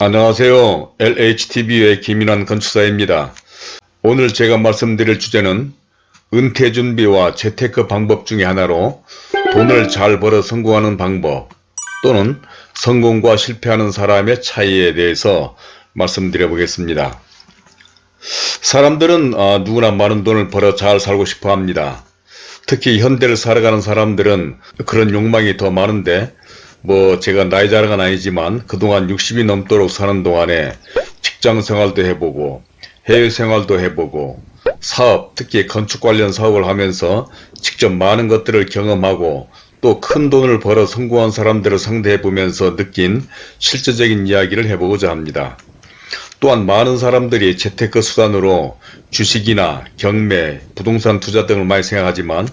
안녕하세요. LHTV의 김인환 건축사입니다. 오늘 제가 말씀드릴 주제는 은퇴 준비와 재테크 방법 중에 하나로 돈을 잘 벌어 성공하는 방법 또는 성공과 실패하는 사람의 차이에 대해서 말씀드려 보겠습니다. 사람들은 아, 누구나 많은 돈을 벌어 잘 살고 싶어 합니다. 특히 현대를 살아가는 사람들은 그런 욕망이 더 많은데 뭐 제가 나이 자랑은 아니지만 그동안 60이 넘도록 사는 동안에 직장 생활도 해보고 해외 생활도 해보고 사업 특히 건축 관련 사업을 하면서 직접 많은 것들을 경험하고 또 큰 돈을 벌어 성공한 사람들을 상대해 보면서 느낀 실제적인 이야기를 해보고자 합니다. 또한 많은 사람들이 재테크 수단으로 주식이나 경매, 부동산 투자 등을 많이 생각하지만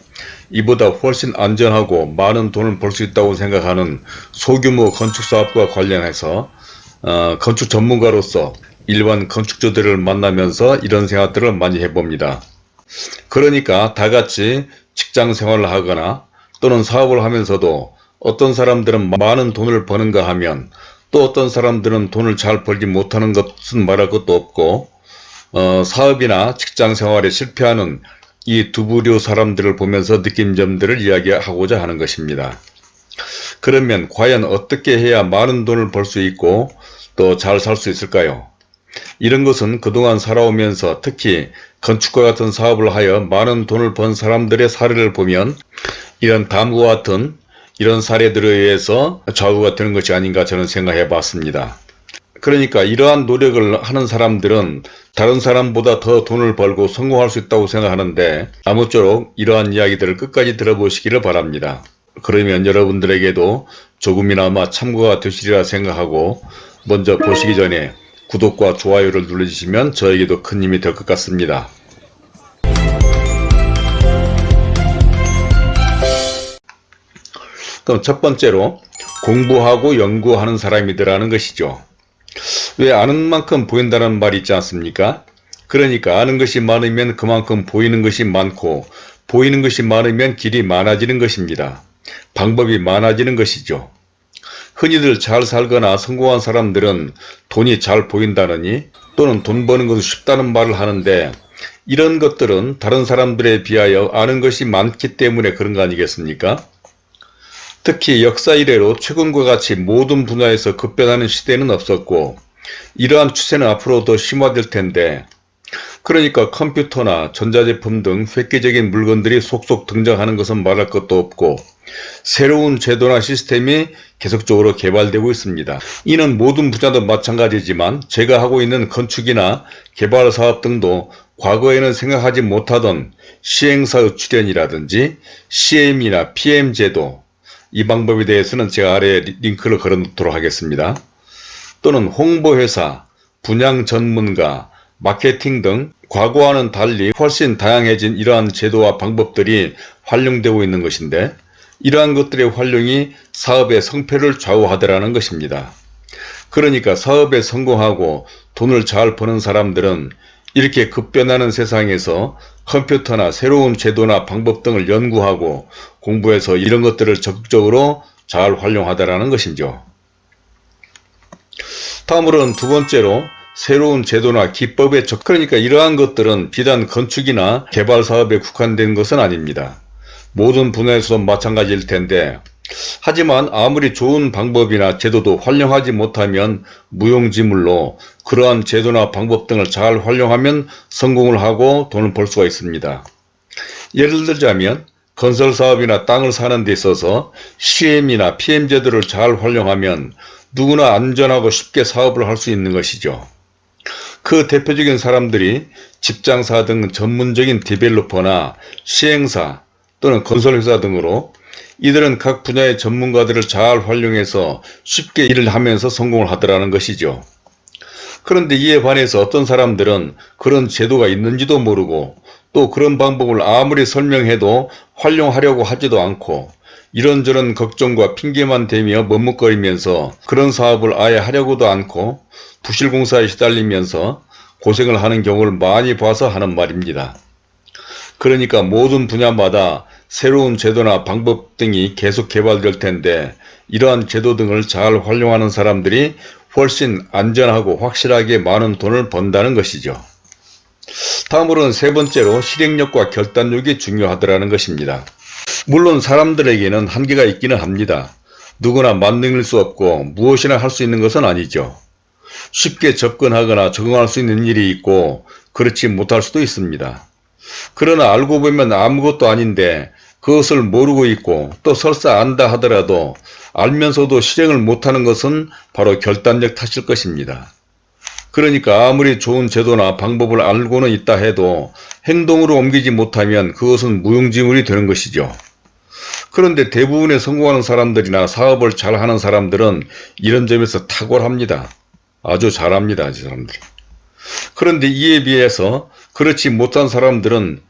이보다 훨씬 안전하고 많은 돈을 벌 수 있다고 생각하는 소규모 건축사업과 관련해서 어, 건축 전문가로서 일반 건축주들을 만나면서 이런 생각들을 많이 해봅니다. 그러니까 다같이 직장 생활을 하거나 또는 사업을 하면서도 어떤 사람들은 많은 돈을 버는가 하면 또 어떤 사람들은 돈을 잘 벌지 못하는 것은 말할 것도 없고 어, 사업이나 직장 생활에 실패하는 이 두 부류 사람들을 보면서 느낀 점들을 이야기하고자 하는 것입니다. 그러면 과연 어떻게 해야 많은 돈을 벌 수 있고 또 잘 살 수 있을까요? 이런 것은 그동안 살아오면서 특히 건축과 같은 사업을 하여 많은 돈을 번 사람들의 사례를 보면 이런 다음과 같은 이런 사례들에 의해서 좌우가 되는 것이 아닌가 저는 생각해 봤습니다. 그러니까 이러한 노력을 하는 사람들은 다른 사람보다 더 돈을 벌고 성공할 수 있다고 생각하는데 아무쪼록 이러한 이야기들을 끝까지 들어보시기를 바랍니다. 그러면 여러분들에게도 조금이나마 참고가 되시리라 생각하고 먼저 보시기 전에 구독과 좋아요를 눌러주시면 저에게도 큰 힘이 될 것 같습니다. 그럼 첫 번째로 공부하고 연구하는 사람이더라는 것이죠. 왜 아는 만큼 보인다는 말이 있지 않습니까? 그러니까 아는 것이 많으면 그만큼 보이는 것이 많고 보이는 것이 많으면 길이 많아지는 것입니다. 방법이 많아지는 것이죠. 흔히들 잘 살거나 성공한 사람들은 돈이 잘 보인다느니 또는 돈 버는 것이 쉽다는 말을 하는데 이런 것들은 다른 사람들에 비하여 아는 것이 많기 때문에 그런 거 아니겠습니까? 특히 역사 이래로 최근과 같이 모든 분야에서 급변하는 시대는 없었고 이러한 추세는 앞으로 더 심화될 텐데 그러니까 컴퓨터나 전자제품 등 획기적인 물건들이 속속 등장하는 것은 말할 것도 없고 새로운 제도나 시스템이 계속적으로 개발되고 있습니다. 이는 모든 분야도 마찬가지지만 제가 하고 있는 건축이나 개발 사업 등도 과거에는 생각하지 못하던 시행사의 출연이라든지 CM이나 PM 제도 이 방법에 대해서는 제가 아래에 링크를 걸어 놓도록 하겠습니다. 또는 홍보회사, 분양 전문가, 마케팅 등 과거와는 달리 훨씬 다양해진 이러한 제도와 방법들이 활용되고 있는 것인데 이러한 것들의 활용이 사업의 성패를 좌우하더라는 것입니다. 그러니까 사업에 성공하고 돈을 잘 버는 사람들은 이렇게 급변하는 세상에서 컴퓨터나 새로운 제도나 방법 등을 연구하고 공부해서 이런 것들을 적극적으로 잘 활용하다라는 것이죠. 다음으로는 두 번째로 새로운 제도나 기법에 적 그러니까 이러한 것들은 비단 건축이나 개발 사업에 국한된 것은 아닙니다. 모든 분야에서도 마찬가지일 텐데 하지만 아무리 좋은 방법이나 제도도 활용하지 못하면 무용지물로 그러한 제도나 방법 등을 잘 활용하면 성공을 하고 돈을 벌 수가 있습니다. 예를 들자면 건설사업이나 땅을 사는 데 있어서 CM이나 PM 제도를 잘 활용하면 누구나 안전하고 쉽게 사업을 할 수 있는 것이죠. 그 대표적인 사람들이 집장사 등 전문적인 디벨로퍼나 시행사 또는 건설회사 등으로 이들은 각 분야의 전문가들을 잘 활용해서 쉽게 일을 하면서 성공을 하더라는 것이죠. 그런데 이에 반해서 어떤 사람들은 그런 제도가 있는지도 모르고 또 그런 방법을 아무리 설명해도 활용하려고 하지도 않고 이런저런 걱정과 핑계만 대며 머뭇거리면서 그런 사업을 아예 하려고도 않고 부실공사에 시달리면서 고생을 하는 경우를 많이 봐서 하는 말입니다. 그러니까 모든 분야마다 새로운 제도나 방법 등이 계속 개발될 텐데 이러한 제도 등을 잘 활용하는 사람들이 훨씬 안전하고 확실하게 많은 돈을 번다는 것이죠. 다음으로는 세 번째로 실행력과 결단력이 중요하더라는 것입니다. 물론 사람들에게는 한계가 있기는 합니다. 누구나 만능일 수 없고 무엇이나 할 수 있는 것은 아니죠. 쉽게 접근하거나 적응할 수 있는 일이 있고 그렇지 못할 수도 있습니다. 그러나 알고 보면 아무것도 아닌데 그것을 모르고 있고 또 설사 안다 하더라도 알면서도 실행을 못하는 것은 바로 결단력 탓일 것입니다. 그러니까 아무리 좋은 제도나 방법을 알고는 있다 해도 행동으로 옮기지 못하면 그것은 무용지물이 되는 것이죠. 그런데 대부분의 성공하는 사람들이나 사업을 잘하는 사람들은 이런 점에서 탁월합니다. 아주 잘합니다. 이 사람들이. 그런데 이에 비해서 그렇지 못한 사람들은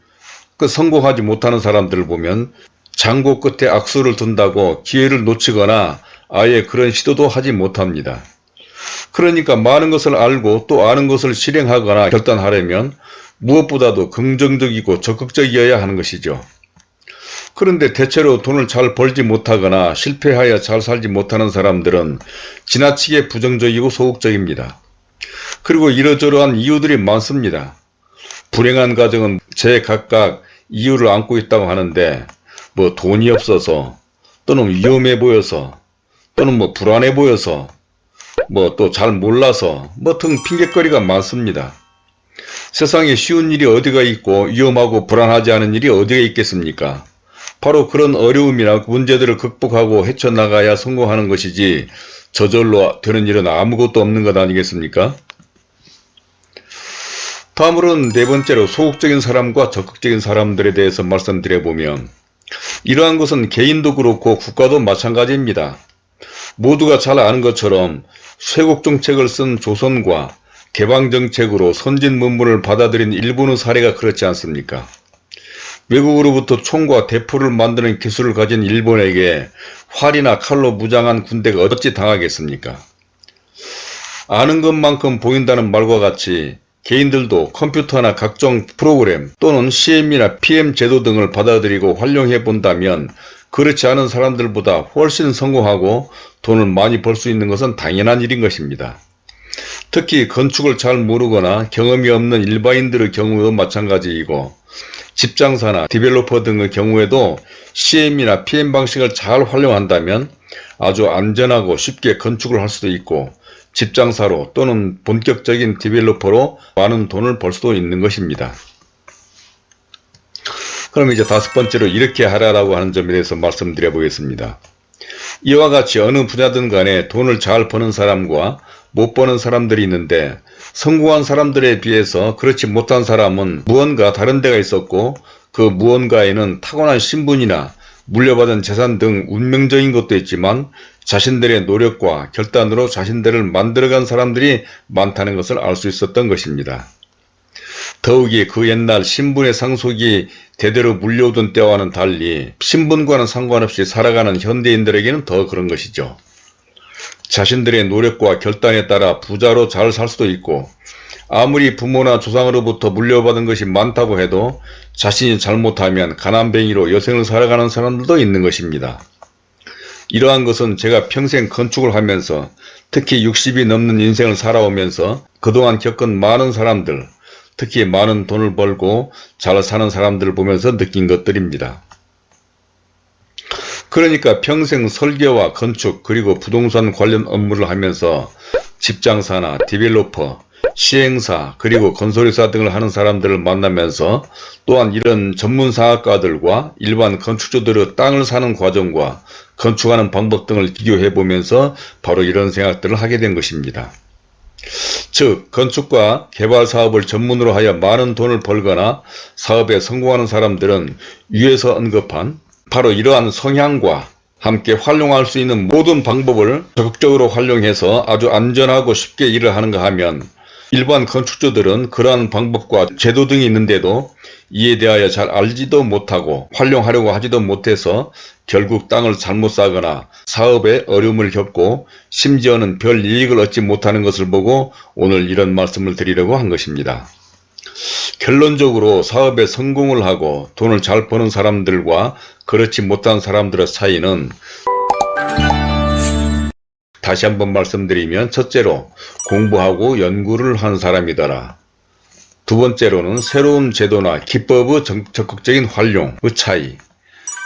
그 성공하지 못하는 사람들을 보면 장고 끝에 악수를 둔다고 기회를 놓치거나 아예 그런 시도도 하지 못합니다. 그러니까 많은 것을 알고 또 아는 것을 실행하거나 결단하려면 무엇보다도 긍정적이고 적극적이어야 하는 것이죠. 그런데 대체로 돈을 잘 벌지 못하거나 실패하여 잘 살지 못하는 사람들은 지나치게 부정적이고 소극적입니다. 그리고 이러저러한 이유들이 많습니다. 불행한 가정은 제각각 이유를 안고 있다고 하는데 뭐 돈이 없어서 또는 위험해 보여서 또는 뭐 불안해 보여서 뭐 또 잘 몰라서 뭐 등 핑계거리가 많습니다. 세상에 쉬운 일이 어디가 있고 위험하고 불안하지 않은 일이 어디가 있겠습니까? 바로 그런 어려움이나 문제들을 극복하고 헤쳐나가야 성공하는 것이지 저절로 되는 일은 아무것도 없는 것 아니겠습니까? 다음으로는 네 번째로 소극적인 사람과 적극적인 사람들에 대해서 말씀드려보면 이러한 것은 개인도 그렇고 국가도 마찬가지입니다. 모두가 잘 아는 것처럼 쇄국정책을 쓴 조선과 개방정책으로 선진 문물을 받아들인 일본의 사례가 그렇지 않습니까? 외국으로부터 총과 대포를 만드는 기술을 가진 일본에게 활이나 칼로 무장한 군대가 어찌 당하겠습니까? 아는 것만큼 보인다는 말과 같이 개인들도 컴퓨터나 각종 프로그램 또는 CM이나 PM 제도 등을 받아들이고 활용해 본다면 그렇지 않은 사람들보다 훨씬 성공하고 돈을 많이 벌 수 있는 것은 당연한 일인 것입니다. 특히 건축을 잘 모르거나 경험이 없는 일반인들의 경우도 마찬가지이고 집장사나 디벨로퍼 등의 경우에도 CM이나 PM 방식을 잘 활용한다면 아주 안전하고 쉽게 건축을 할 수도 있고 집장사로 또는 본격적인 디벨로퍼로 많은 돈을 벌 수도 있는 것입니다. 그럼 이제 다섯 번째로 이렇게 하라라고 하는 점에 대해서 말씀드려 보겠습니다. 이와 같이 어느 분야든 간에 돈을 잘 버는 사람과 못 버는 사람들이 있는데 성공한 사람들에 비해서 그렇지 못한 사람은 무언가 다른 데가 있었고 그 무언가에는 타고난 신분이나 물려받은 재산 등 운명적인 것도 있지만 자신들의 노력과 결단으로 자신들을 만들어간 사람들이 많다는 것을 알 수 있었던 것입니다. 더욱이 그 옛날 신분의 상속이 대대로 물려오던 때와는 달리 신분과는 상관없이 살아가는 현대인들에게는 더 그런 것이죠. 자신들의 노력과 결단에 따라 부자로 잘 살 수도 있고 아무리 부모나 조상으로부터 물려받은 것이 많다고 해도 자신이 잘못하면 가난뱅이로 여생을 살아가는 사람들도 있는 것입니다. 이러한 것은 제가 평생 건축을 하면서 특히 60이 넘는 인생을 살아오면서 그동안 겪은 많은 사람들, 특히 많은 돈을 벌고 잘 사는 사람들을 보면서 느낀 것들입니다. 그러니까 평생 설계와 건축 그리고 부동산 관련 업무를 하면서 집장사나 디벨로퍼, 시행사 그리고 건설회사 등을 하는 사람들을 만나면서 또한 이런 전문사학과들과 일반 건축주들의 땅을 사는 과정과 건축하는 방법 등을 비교해 보면서 바로 이런 생각들을 하게 된 것입니다. 즉 건축과 개발 사업을 전문으로 하여 많은 돈을 벌거나 사업에 성공하는 사람들은 위에서 언급한 바로 이러한 성향과 함께 활용할 수 있는 모든 방법을 적극적으로 활용해서 아주 안전하고 쉽게 일을 하는가 하면 일반 건축주들은 그러한 방법과 제도 등이 있는데도 이에 대하여 잘 알지도 못하고 활용하려고 하지도 못해서 결국 땅을 잘못 사거나 사업에 어려움을 겪고 심지어는 별 이익을 얻지 못하는 것을 보고 오늘 이런 말씀을 드리려고 한 것입니다. 결론적으로 사업에 성공을 하고 돈을 잘 버는 사람들과 그렇지 못한 사람들의 차이는 다시 한번 말씀드리면 첫째로 공부하고 연구를 한 사람이더라. 두 번째로는 새로운 제도나 기법의 정- 적극적인 활용의 차이.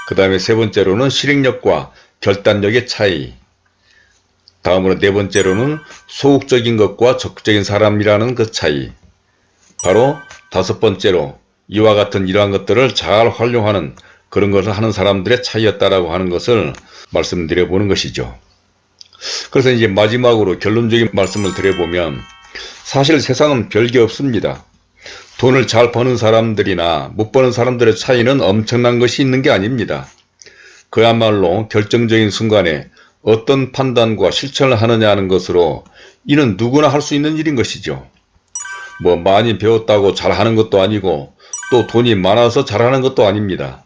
그 다음에 세 번째로는 실행력과 결단력의 차이. 다음으로 네 번째로는 소극적인 것과 적극적인 사람이라는 그 차이. 바로 다섯 번째로 이와 같은 이러한 것들을 잘 활용하는 그런 것을 하는 사람들의 차이였다라고 하는 것을 말씀드려 보는 것이죠. 그래서 이제 마지막으로 결론적인 말씀을 드려보면 사실 세상은 별게 없습니다. 돈을 잘 버는 사람들이나 못 버는 사람들의 차이는 엄청난 것이 있는 게 아닙니다. 그야말로 결정적인 순간에 어떤 판단과 실천을 하느냐 하는 것으로 이는 누구나 할 수 있는 일인 것이죠. 뭐 많이 배웠다고 잘하는 것도 아니고 또 돈이 많아서 잘하는 것도 아닙니다.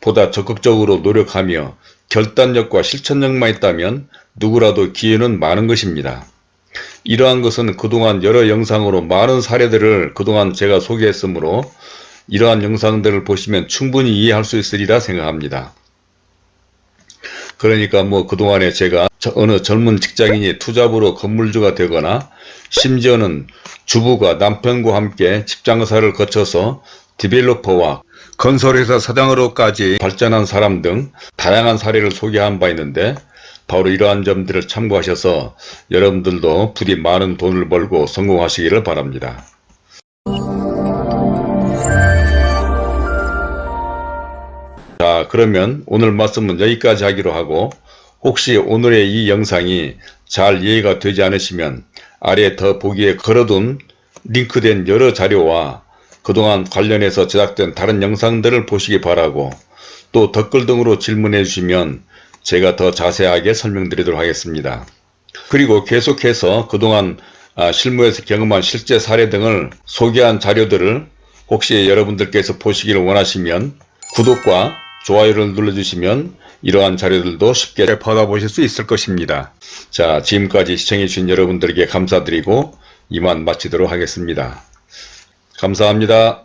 보다 적극적으로 노력하며 결단력과 실천력만 있다면 누구라도 기회는 많은 것입니다. 이러한 것은 그동안 여러 영상으로 많은 사례들을 그동안 제가 소개했으므로 이러한 영상들을 보시면 충분히 이해할 수 있으리라 생각합니다. 그러니까 뭐 그동안에 제가 저- 어느 젊은 직장인이 투잡으로 건물주가 되거나 심지어는 주부가 남편과 함께 집장사를 거쳐서 디벨로퍼와 건설회사 사장으로까지 발전한 사람 등 다양한 사례를 소개한 바 있는데 바로 이러한 점들을 참고하셔서 여러분들도 부디 많은 돈을 벌고 성공하시기를 바랍니다. 자 그러면 오늘 말씀은 여기까지 하기로 하고 혹시 오늘의 이 영상이 잘 이해가 되지 않으시면 아래 더 보기에 걸어둔 링크된 여러 자료와 그동안 관련해서 제작된 다른 영상들을 보시기 바라고 또 댓글 등으로 질문해 주시면 제가 더 자세하게 설명드리도록 하겠습니다. 그리고 계속해서 그동안 아, 실무에서 경험한 실제 사례 등을 소개한 자료들을 혹시 여러분들께서 보시기를 원하시면 구독과 좋아요를 눌러주시면 이러한 자료들도 쉽게 받아보실 수 있을 것입니다. 자 지금까지 시청해주신 여러분들에게 감사드리고 이만 마치도록 하겠습니다. 감사합니다.